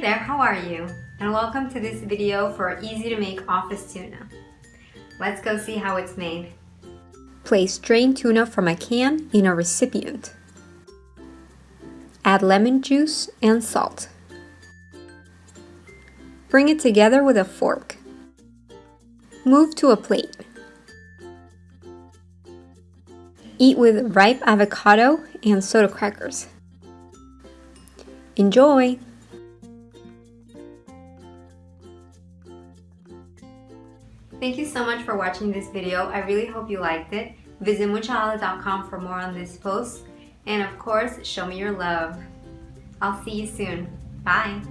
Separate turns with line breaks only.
There, how are you? And welcome to this video for easy to make office tuna. Let's go see how it's made. Place drained tuna from a can in a recipient. Add lemon juice and salt. Bring it together with a fork. Move to a plate. Eat with ripe avocado and soda crackers. Enjoy! Thank you so much for watching this video. I really hope you liked it. Visit muchaala.com for more on this post. And of course, show me your love. I'll see you soon. Bye.